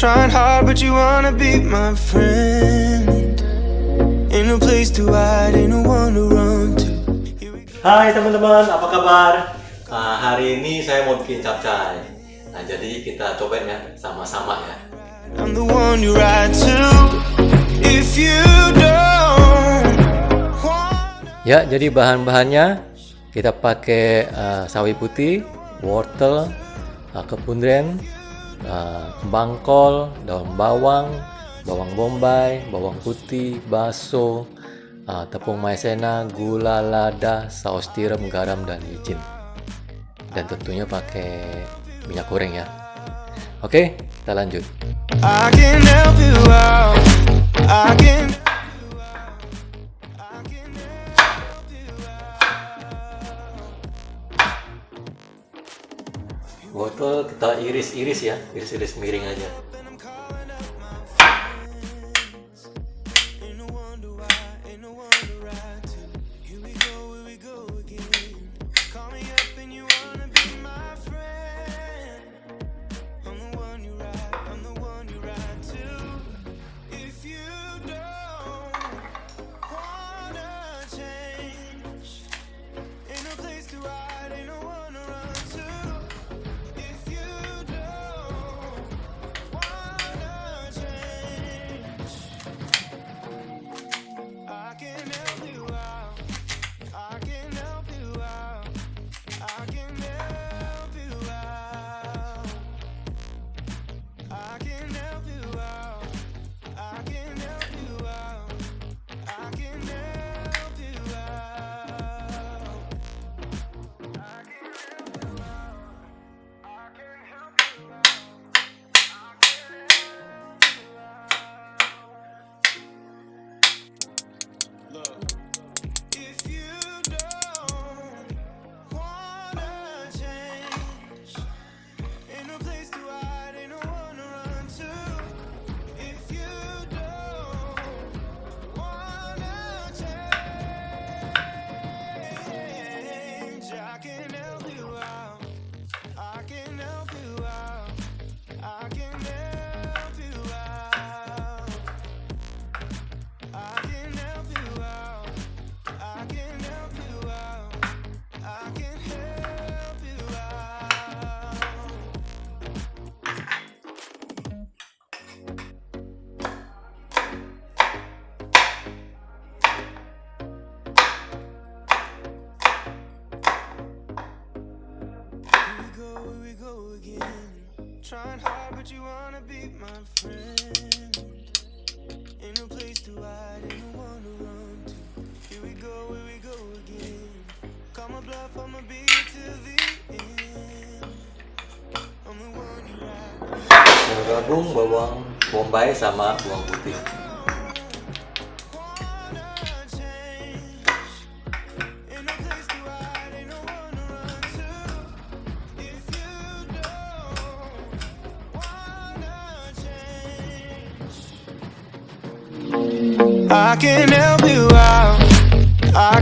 Trying hard, but you wanna be my friend. Ain't no place to hide, ain't no one to run to. Hai teman-teman, apa kabar? Ah, hari ini saya mau bikin capcay. Nah, jadi kita cobain ya, sama-sama ya. I'm the one you ride to. If you don't wanna. Ya, jadi bahan-bahannya kita pakai uh, sawi putih, wortel, uh, kepundren, uh, bangkol, daun bawang, bawang bombay, bawang putih, baso, uh, tepung maizena, gula lada, saus tiram, garam dan micin. Dan tentunya pakai minyak goreng ya. Oke, kita lanjut. I can help you out. I can. Wortel kita iris-iris ya, iris-iris miring aja. Again. Trying hard, but you wanna be my friend. Ain't no place to hide, ain't no one to run to. Here we go, here we go again. Call my bluff, I'ma be here till the end. I'm the one you ride. Bawang bombay sama bawang putih. I can help you out. I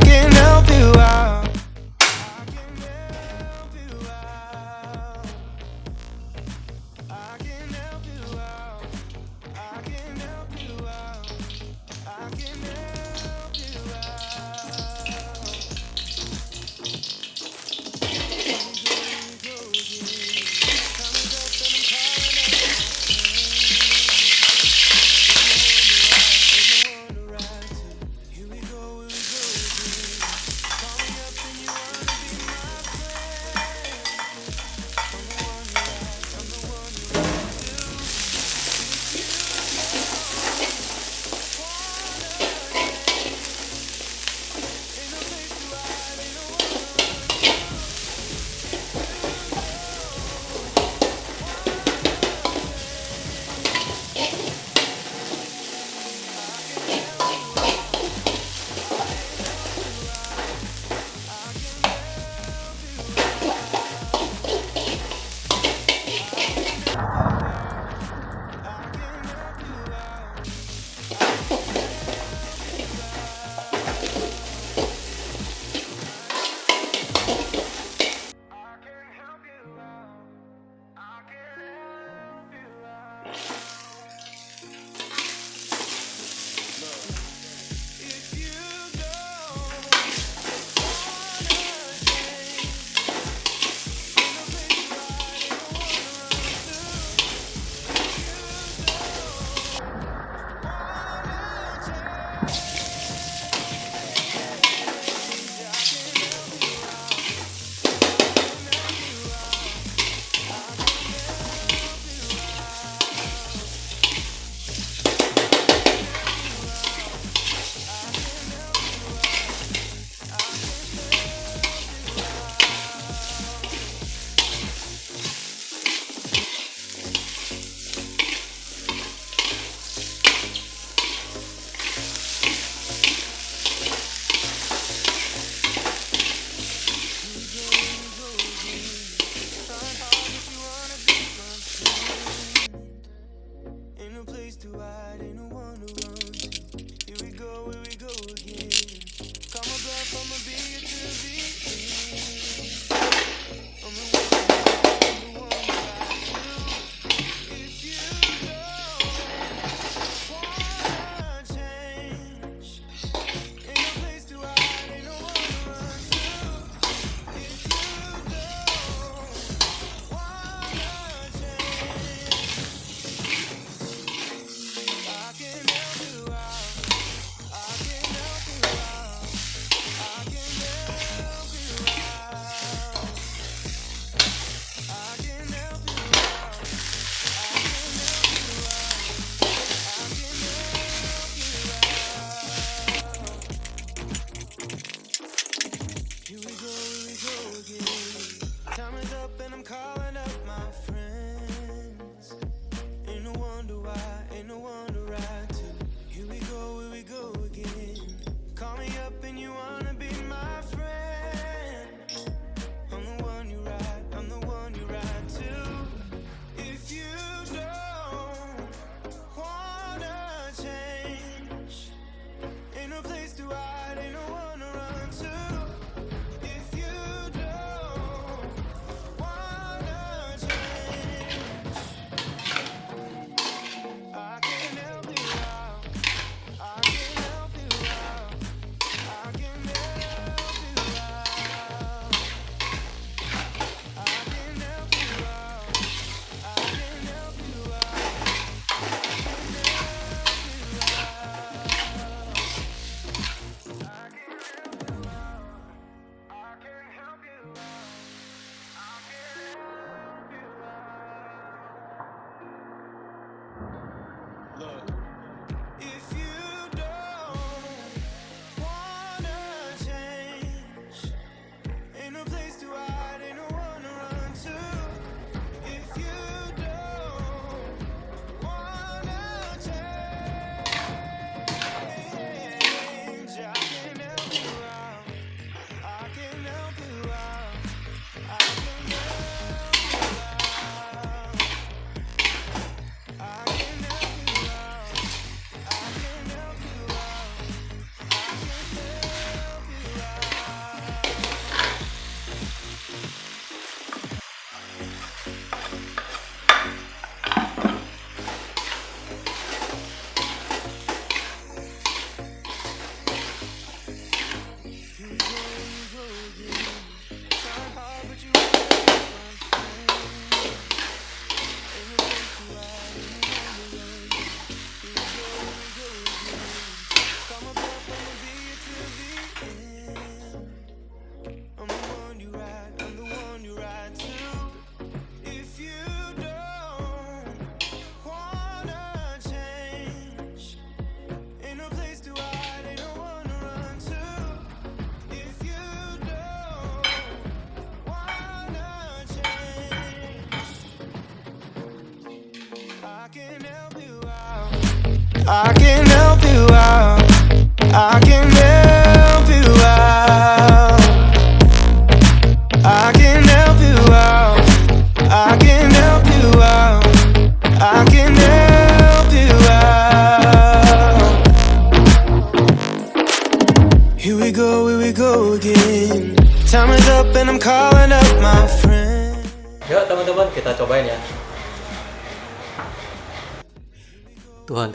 I can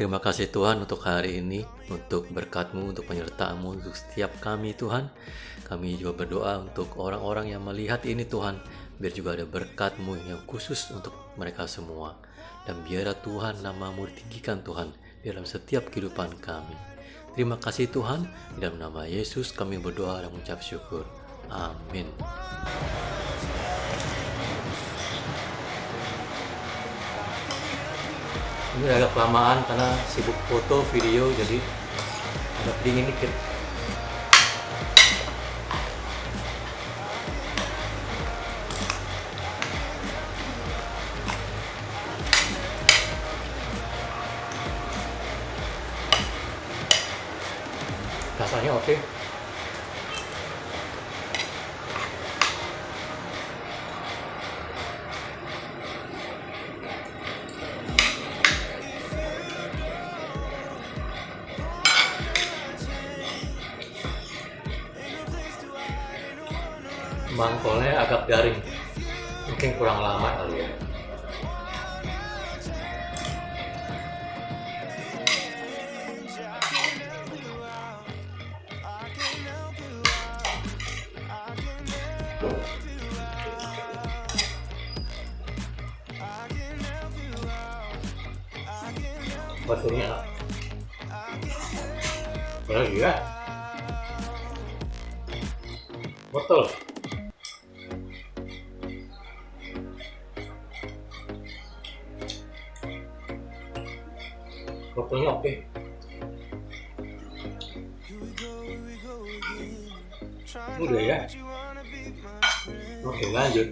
terima kasih Tuhan untuk hari ini, untuk berkatmu, untuk penyertaanmu, untuk setiap kami Tuhan. Kami juga berdoa untuk orang-orang yang melihat ini Tuhan, biar juga ada berkatmu yang khusus untuk mereka semua. Dan biarlah Tuhan namamu ditinggikan Tuhan dalam setiap kehidupan kami. Terima kasih Tuhan, dalam nama Yesus kami berdoa dan mengucap syukur. Amin. Ini agak kelamaan karena sibuk foto, video, jadi agak dingin dikit. Mangkolnya agak garing, mungkin kurang lama kali ya. Batunya Benar juga? Betul Wortelnya oke. Udah ya? Oke lanjut